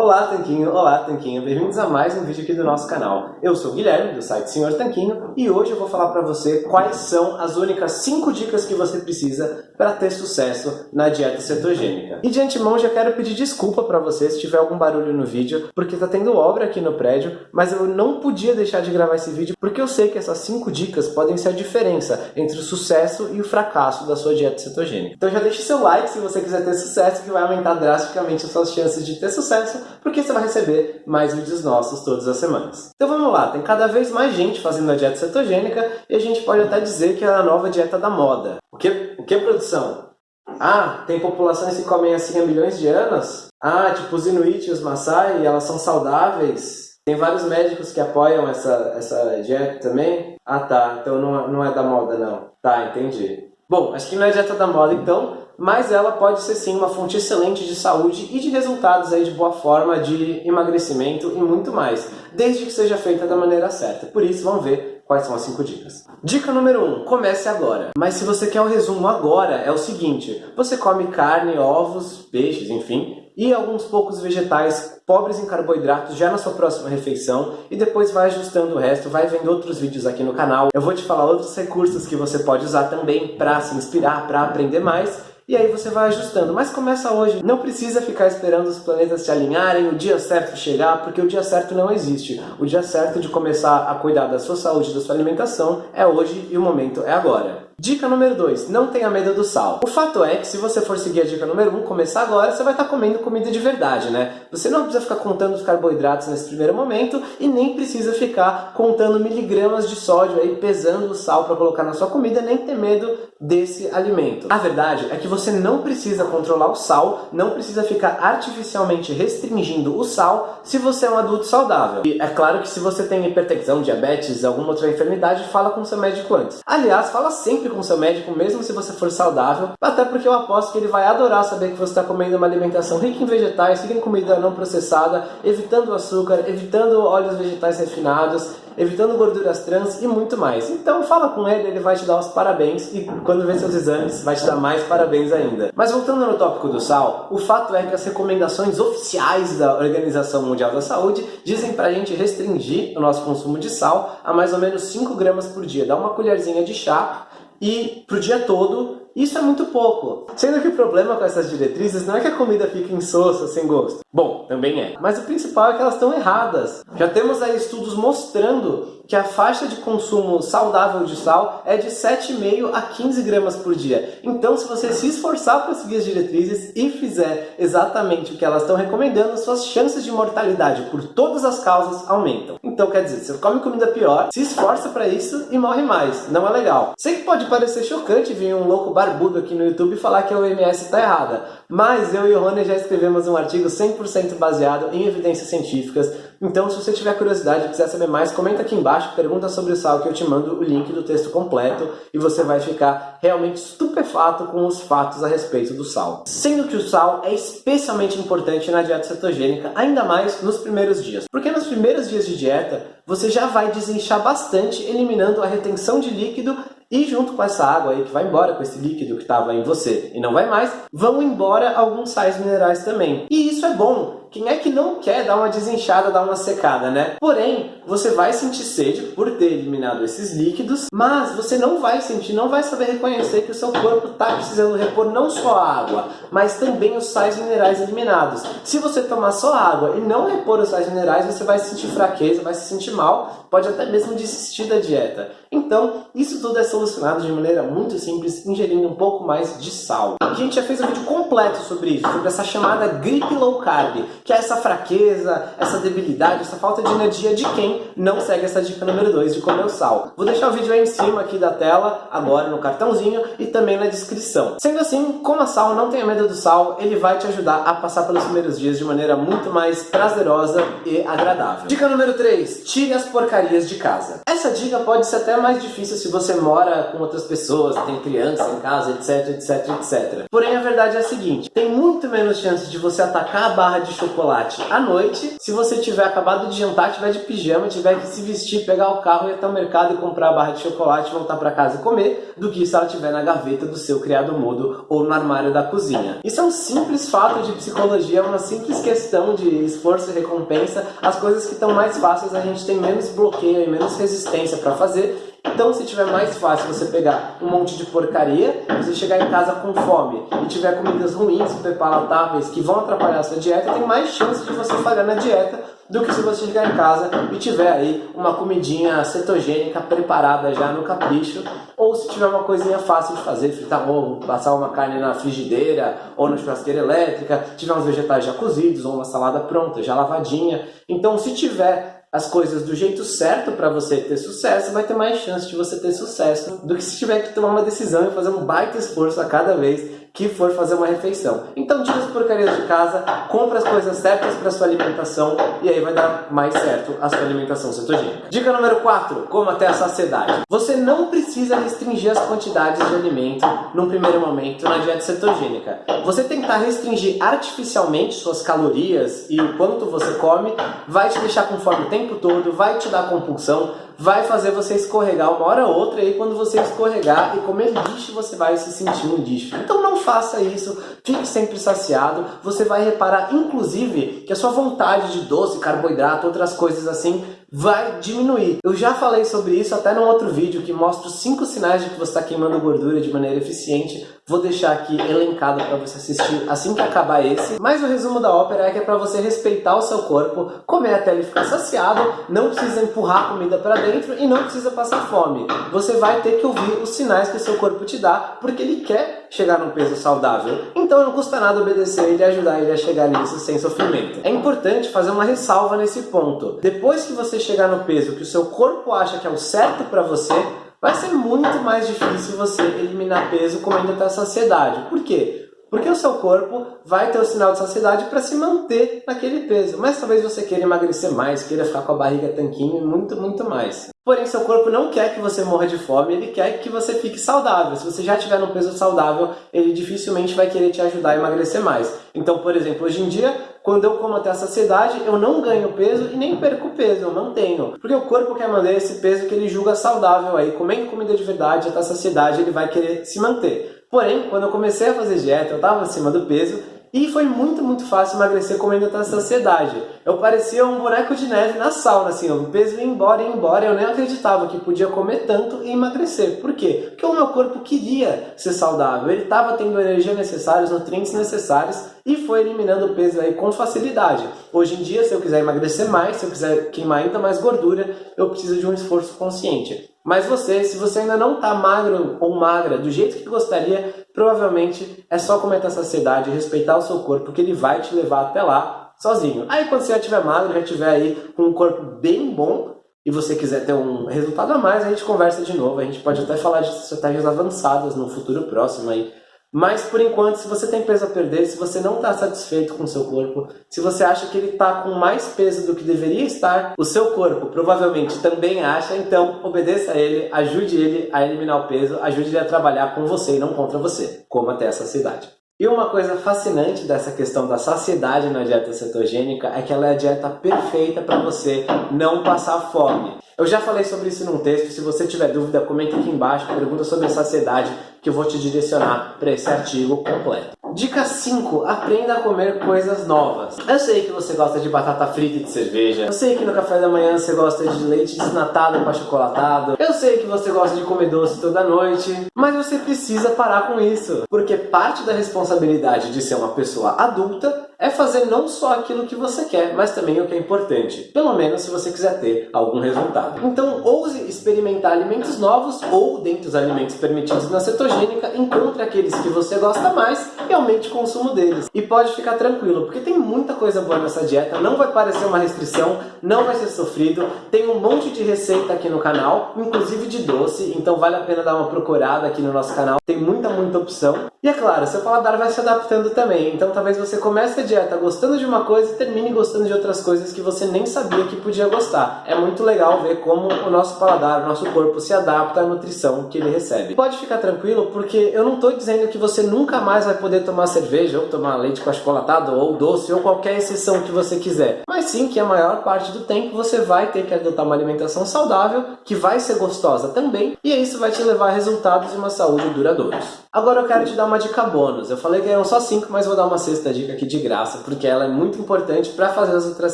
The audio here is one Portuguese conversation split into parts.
Olá, Tanquinho! Olá, Tanquinho! Bem-vindos a mais um vídeo aqui do nosso canal. Eu sou o Guilherme, do site Senhor Tanquinho, e hoje eu vou falar para você quais são as únicas 5 dicas que você precisa para ter sucesso na dieta cetogênica. E de antemão já quero pedir desculpa para você se tiver algum barulho no vídeo, porque tá tendo obra aqui no prédio, mas eu não podia deixar de gravar esse vídeo porque eu sei que essas 5 dicas podem ser a diferença entre o sucesso e o fracasso da sua dieta cetogênica. Então já deixe seu like se você quiser ter sucesso, que vai aumentar drasticamente as suas chances de ter sucesso porque você vai receber mais vídeos nossos todas as semanas. Então vamos lá, tem cada vez mais gente fazendo a dieta cetogênica e a gente pode até dizer que é a nova dieta da moda. O que, o que produção? Ah, tem populações que comem assim há milhões de anos? Ah, tipo os Inuit e os Maasai, elas são saudáveis? Tem vários médicos que apoiam essa, essa dieta também? Ah tá, então não, não é da moda não. Tá, entendi. Bom, acho que não é dieta da moda então, mas ela pode ser sim uma fonte excelente de saúde e de resultados aí de boa forma, de emagrecimento e muito mais, desde que seja feita da maneira certa. Por isso, vamos ver quais são as 5 dicas. Dica número 1, um, comece agora. Mas se você quer o um resumo agora, é o seguinte, você come carne, ovos, peixes, enfim, e alguns poucos vegetais pobres em carboidratos já na sua próxima refeição e depois vai ajustando o resto, vai vendo outros vídeos aqui no canal. Eu vou te falar outros recursos que você pode usar também para se inspirar, para aprender mais e aí você vai ajustando. Mas começa hoje, não precisa ficar esperando os planetas se alinharem, o dia certo chegar, porque o dia certo não existe. O dia certo de começar a cuidar da sua saúde da sua alimentação é hoje e o momento é agora. Dica número 2, não tenha medo do sal. O fato é que se você for seguir a dica número 1, um, começar agora, você vai estar comendo comida de verdade, né? Você não precisa ficar contando os carboidratos nesse primeiro momento e nem precisa ficar contando miligramas de sódio aí, pesando o sal para colocar na sua comida, nem ter medo desse alimento. A verdade é que você não precisa controlar o sal, não precisa ficar artificialmente restringindo o sal se você é um adulto saudável. E é claro que se você tem hipertensão, diabetes, alguma outra enfermidade, fala com seu médico antes. Aliás, fala sempre com seu médico, mesmo se você for saudável, até porque eu aposto que ele vai adorar saber que você está comendo uma alimentação rica em vegetais, rica em comida não processada, evitando açúcar, evitando óleos vegetais refinados, evitando gorduras trans e muito mais. Então fala com ele, ele vai te dar os parabéns e quando ver seus exames vai te dar mais parabéns ainda. Mas voltando no tópico do sal, o fato é que as recomendações oficiais da Organização Mundial da Saúde dizem para a gente restringir o nosso consumo de sal a mais ou menos 5 gramas por dia. Dá uma colherzinha de chá e pro dia todo isso é muito pouco. Sendo que o problema com essas diretrizes não é que a comida fique insossa, sem gosto. Bom, também é. Mas o principal é que elas estão erradas. Já temos aí estudos mostrando que a faixa de consumo saudável de sal é de 7,5 a 15 gramas por dia. Então, se você se esforçar para seguir as diretrizes e fizer exatamente o que elas estão recomendando, suas chances de mortalidade por todas as causas aumentam. Então, quer dizer, você come comida pior, se esforça para isso e morre mais. Não é legal. Sei que pode parecer chocante vir um louco barbudo aqui no YouTube falar que a OMS está errada, mas eu e o Rony já escrevemos um artigo 100% baseado em evidências científicas, então se você tiver curiosidade e quiser saber mais, comenta aqui embaixo, pergunta sobre o sal que eu te mando o link do texto completo e você vai ficar realmente estupefato com os fatos a respeito do sal. Sendo que o sal é especialmente importante na dieta cetogênica, ainda mais nos primeiros dias. Porque nos primeiros dias de dieta, você já vai desinchar bastante, eliminando a retenção de líquido e junto com essa água aí que vai embora, com esse líquido que estava em você e não vai mais, vão embora alguns sais minerais também. E isso é bom, quem é que não quer dar uma desinchada, dar uma secada, né? Porém, você vai sentir sede por ter eliminado esses líquidos, mas você não vai sentir, não vai saber reconhecer que o seu corpo está precisando repor não só a água, mas também os sais minerais eliminados. Se você tomar só água e não repor os sais minerais, você vai sentir fraqueza, vai se sentir mal, pode até mesmo desistir da dieta. Então, isso tudo é solucionado de maneira muito simples, ingerindo um pouco mais de sal. A gente já fez um vídeo completo sobre isso, sobre essa chamada gripe low carb, que é essa fraqueza, essa debilidade, essa falta de energia de quem não segue essa dica número 2 de comer o sal. Vou deixar o vídeo aí em cima aqui da tela, agora no cartãozinho e também na descrição. Sendo assim, coma sal, não tenha medo do sal, ele vai te ajudar a passar pelos primeiros dias de maneira muito mais prazerosa e agradável. Dica número 3, tire as porcarias de casa. Essa dica pode ser até mais difícil se você mora com outras pessoas, tem criança em casa, etc, etc, etc. Porém, a verdade é a seguinte, tem muito menos chance de você atacar a barra de chocolate chocolate à noite. Se você tiver acabado de jantar, tiver de pijama, tiver que se vestir, pegar o carro, ir até o mercado e comprar a barra de chocolate, voltar para casa e comer, do que se ela estiver na gaveta do seu criado mudo ou no armário da cozinha. Isso é um simples fato de psicologia, uma simples questão de esforço e recompensa. As coisas que estão mais fáceis a gente tem menos bloqueio e menos resistência para fazer então, se tiver mais fácil você pegar um monte de porcaria, você chegar em casa com fome e tiver comidas ruins, superpalatáveis, que vão atrapalhar a sua dieta, tem mais chance de você falhar na dieta do que se você chegar em casa e tiver aí uma comidinha cetogênica preparada já no capricho, ou se tiver uma coisinha fácil de fazer, fritar ovo, passar uma carne na frigideira ou na churrasqueira elétrica, tiver uns vegetais já cozidos ou uma salada pronta, já lavadinha. Então, se tiver as coisas do jeito certo para você ter sucesso, vai ter mais chance de você ter sucesso do que se tiver que tomar uma decisão e fazer um baita esforço a cada vez que for fazer uma refeição. Então tira as porcarias de casa, compra as coisas certas para sua alimentação e aí vai dar mais certo a sua alimentação cetogênica. Dica número 4, coma até a saciedade. Você não precisa restringir as quantidades de alimento num primeiro momento na dieta cetogênica. Você tentar restringir artificialmente suas calorias e o quanto você come vai te deixar com fome o tempo todo, vai te dar compulsão, vai fazer você escorregar uma hora ou outra, e quando você escorregar e comer lixo, você vai se sentir um lixo. Então não faça isso, fique sempre saciado, você vai reparar, inclusive, que a sua vontade de doce, carboidrato, outras coisas assim, vai diminuir. Eu já falei sobre isso até num outro vídeo que mostra os 5 sinais de que você está queimando gordura de maneira eficiente. Vou deixar aqui elencado para você assistir assim que acabar esse. Mas o resumo da ópera é que é para você respeitar o seu corpo, comer até ele ficar saciado, não precisa empurrar a comida para dentro e não precisa passar fome. Você vai ter que ouvir os sinais que o seu corpo te dá, porque ele quer chegar num peso saudável. Então não custa nada obedecer ele e ajudar ele a chegar nisso sem sofrimento. É importante fazer uma ressalva nesse ponto. Depois que você chegar no peso que o seu corpo acha que é o certo para você, vai ser muito mais difícil você eliminar peso comendo até a saciedade. Por quê? Porque o seu corpo vai ter o sinal de saciedade para se manter naquele peso. Mas talvez você queira emagrecer mais, queira ficar com a barriga tanquinho e muito, muito mais. Porém, seu corpo não quer que você morra de fome, ele quer que você fique saudável. Se você já estiver num peso saudável, ele dificilmente vai querer te ajudar a emagrecer mais. Então, por exemplo, hoje em dia, quando eu como até a saciedade, eu não ganho peso e nem perco peso, eu mantenho. Porque o corpo quer manter esse peso que ele julga saudável aí. Comendo comida de verdade até a saciedade, ele vai querer se manter. Porém, quando eu comecei a fazer dieta, eu estava acima do peso e foi muito, muito fácil emagrecer comendo até a saciedade. Eu parecia um boneco de neve na sauna, assim, o peso ia embora, ia embora, eu nem acreditava que podia comer tanto e emagrecer. Por quê? Porque o meu corpo queria ser saudável, ele estava tendo a energia necessária, os nutrientes necessários e foi eliminando o peso aí com facilidade. Hoje em dia, se eu quiser emagrecer mais, se eu quiser queimar ainda mais gordura, eu preciso de um esforço consciente. Mas você, se você ainda não está magro ou magra do jeito que gostaria, provavelmente é só comer essa saciedade e respeitar o seu corpo, que ele vai te levar até lá sozinho. Aí quando você já estiver magro, já estiver aí com um corpo bem bom, e você quiser ter um resultado a mais, a gente conversa de novo. A gente pode até falar de estratégias avançadas no futuro próximo aí. Mas por enquanto, se você tem peso a perder, se você não está satisfeito com o seu corpo, se você acha que ele está com mais peso do que deveria estar, o seu corpo provavelmente também acha, então obedeça a ele, ajude ele a eliminar o peso, ajude ele a trabalhar com você e não contra você, como até essa cidade. E uma coisa fascinante dessa questão da saciedade na dieta cetogênica é que ela é a dieta perfeita para você não passar fome. Eu já falei sobre isso num texto, se você tiver dúvida, comenta aqui embaixo, pergunta sobre a saciedade, que eu vou te direcionar para esse artigo completo. Dica 5. Aprenda a comer coisas novas. Eu sei que você gosta de batata frita e de cerveja. Eu sei que no café da manhã você gosta de leite desnatado com achocolatado. Eu sei que você gosta de comer doce toda noite. Mas você precisa parar com isso. Porque parte da responsabilidade de ser uma pessoa adulta é fazer não só aquilo que você quer, mas também o que é importante. Pelo menos se você quiser ter algum resultado. Então, ouse experimentar alimentos novos ou, dentre os alimentos permitidos na cetogênica, encontre aqueles que você gosta mais e aumente o consumo deles. E pode ficar tranquilo, porque tem muita coisa boa nessa dieta, não vai parecer uma restrição, não vai ser sofrido, tem um monte de receita aqui no canal, inclusive de doce, então vale a pena dar uma procurada aqui no nosso canal, tem muita, muita opção. E é claro, seu paladar vai se adaptando também, então talvez você comece a dieta gostando de uma coisa e termine gostando de outras coisas que você nem sabia que podia gostar. É muito legal ver como o nosso paladar, o nosso corpo se adapta à nutrição que ele recebe. Pode ficar tranquilo porque eu não estou dizendo que você nunca mais vai poder tomar cerveja ou tomar leite com achocolatado ou doce ou qualquer exceção que você quiser. Mas sim que a maior parte do tempo você vai ter que adotar uma alimentação saudável que vai ser gostosa também e isso vai te levar a resultados e uma saúde duradouros. Agora eu quero te dar uma dica bônus. Eu falei que eram só 5, mas vou dar uma sexta dica aqui de graça, porque ela é muito importante para fazer as outras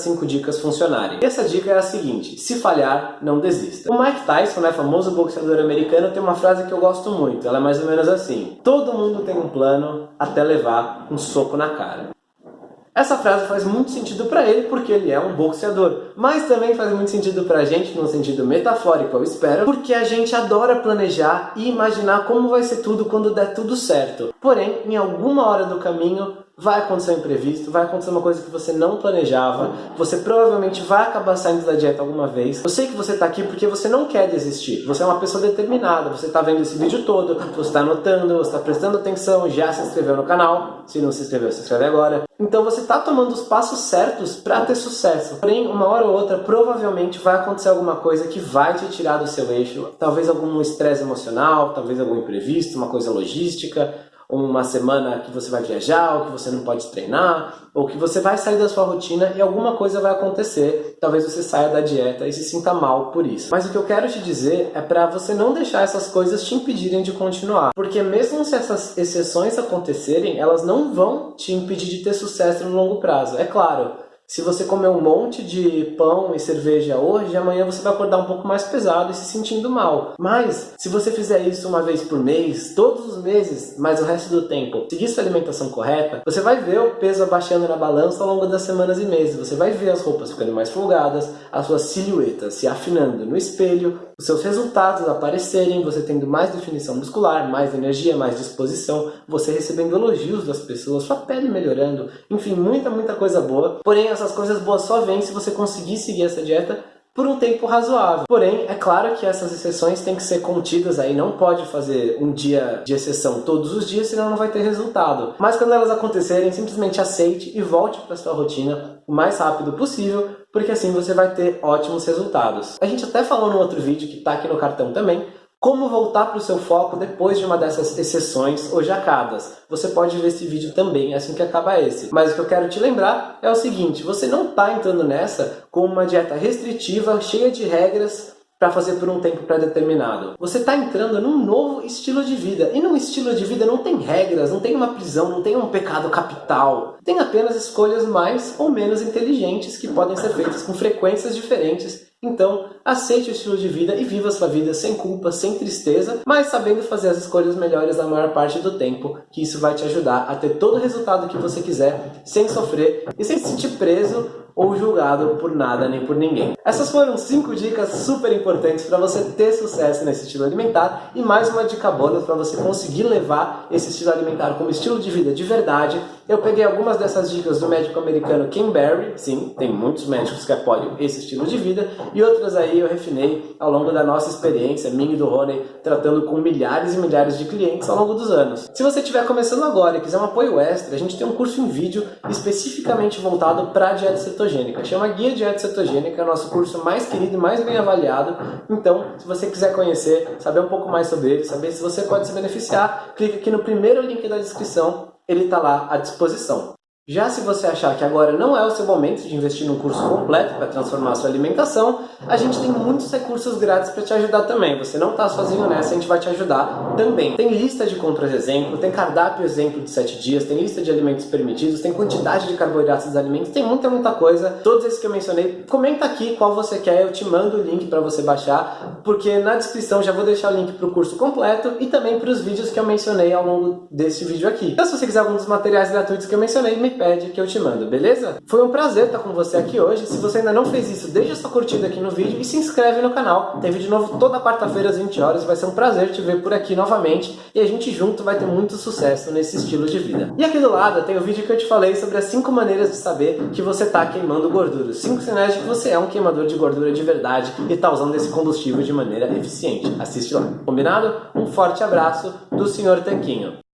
5 dicas funcionarem. Essa dica é a seguinte, se falhar, não desista. O Mike Tyson, né, famoso boxeador americano, tem uma frase que eu gosto muito. Ela é mais ou menos assim, todo mundo tem um plano até levar um soco na cara. Essa frase faz muito sentido para ele porque ele é um boxeador, mas também faz muito sentido para a gente no sentido metafórico, eu espero, porque a gente adora planejar e imaginar como vai ser tudo quando der tudo certo. Porém, em alguma hora do caminho, vai acontecer um imprevisto, vai acontecer uma coisa que você não planejava, você provavelmente vai acabar saindo da dieta alguma vez. Eu sei que você está aqui porque você não quer desistir, você é uma pessoa determinada, você está vendo esse vídeo todo, você está anotando, você está prestando atenção, já se inscreveu no canal, se não se inscreveu, se inscreve agora. Então você está tomando os passos certos para ter sucesso. Porém, uma hora ou outra, provavelmente vai acontecer alguma coisa que vai te tirar do seu eixo, talvez algum estresse emocional, talvez algum imprevisto, uma coisa logística, uma semana que você vai viajar, ou que você não pode treinar, ou que você vai sair da sua rotina e alguma coisa vai acontecer. Talvez você saia da dieta e se sinta mal por isso. Mas o que eu quero te dizer é para você não deixar essas coisas te impedirem de continuar. Porque mesmo se essas exceções acontecerem, elas não vão te impedir de ter sucesso no longo prazo. É claro, se você comer um monte de pão e cerveja hoje, amanhã você vai acordar um pouco mais pesado e se sentindo mal. Mas, se você fizer isso uma vez por mês, todos os meses, mas o resto do tempo, seguir sua alimentação correta, você vai ver o peso abaixando na balança ao longo das semanas e meses. Você vai ver as roupas ficando mais folgadas, a sua silhueta se afinando no espelho, os seus resultados aparecerem, você tendo mais definição muscular, mais energia, mais disposição, você recebendo elogios das pessoas, sua pele melhorando, enfim, muita, muita coisa boa. Porém, essas coisas boas só vêm se você conseguir seguir essa dieta por um tempo razoável. Porém, é claro que essas exceções têm que ser contidas aí, não pode fazer um dia de exceção todos os dias, senão não vai ter resultado. Mas quando elas acontecerem, simplesmente aceite e volte para sua rotina o mais rápido possível, porque assim você vai ter ótimos resultados. A gente até falou no outro vídeo, que está aqui no cartão também, como voltar para o seu foco depois de uma dessas exceções ou jacadas. Você pode ver esse vídeo também assim que acaba esse. Mas o que eu quero te lembrar é o seguinte, você não está entrando nessa com uma dieta restritiva, cheia de regras, para fazer por um tempo pré-determinado. Você está entrando num novo estilo de vida. E num estilo de vida não tem regras, não tem uma prisão, não tem um pecado capital. Tem apenas escolhas mais ou menos inteligentes que podem ser feitas com frequências diferentes. Então, aceite o estilo de vida e viva sua vida sem culpa, sem tristeza, mas sabendo fazer as escolhas melhores na maior parte do tempo, que isso vai te ajudar a ter todo o resultado que você quiser, sem sofrer e sem se sentir preso ou julgado por nada nem por ninguém. Essas foram 5 dicas super importantes para você ter sucesso nesse estilo alimentar e mais uma dica bônus para você conseguir levar esse estilo alimentar como estilo de vida de verdade. Eu peguei algumas dessas dicas do médico americano Kim Barry, sim, tem muitos médicos que apoiam esse estilo de vida, e outras aí eu refinei ao longo da nossa experiência, minha e do Rony, tratando com milhares e milhares de clientes ao longo dos anos. Se você estiver começando agora e quiser um apoio extra, a gente tem um curso em vídeo especificamente voltado para dieta cetogênica cetogênica. Chama Guia Dieta Cetogênica, é o nosso curso mais querido e mais bem avaliado. Então, se você quiser conhecer, saber um pouco mais sobre ele, saber se você pode se beneficiar, clique aqui no primeiro link da descrição, ele está lá à disposição. Já se você achar que agora não é o seu momento de investir num curso completo para transformar a sua alimentação, a gente tem muitos recursos grátis para te ajudar também. Você não está sozinho nessa, a gente vai te ajudar também. Tem lista de compras exemplo, tem cardápio exemplo de 7 dias, tem lista de alimentos permitidos, tem quantidade de carboidratos dos alimentos, tem muita, muita coisa. Todos esses que eu mencionei, comenta aqui qual você quer, eu te mando o link para você baixar, porque na descrição já vou deixar o link para o curso completo e também para os vídeos que eu mencionei ao longo desse vídeo aqui. Então se você quiser algum dos materiais gratuitos que eu mencionei, me pede que eu te mando, beleza? Foi um prazer estar com você aqui hoje. Se você ainda não fez isso, deixa sua curtida aqui no vídeo e se inscreve no canal. Tem vídeo novo toda quarta-feira às 20 horas. Vai ser um prazer te ver por aqui novamente e a gente junto vai ter muito sucesso nesse estilo de vida. E aqui do lado tem o vídeo que eu te falei sobre as 5 maneiras de saber que você está queimando gordura. 5 sinais de que você é um queimador de gordura de verdade e está usando esse combustível de maneira eficiente. Assiste lá. Combinado? Um forte abraço do Sr. Tanquinho.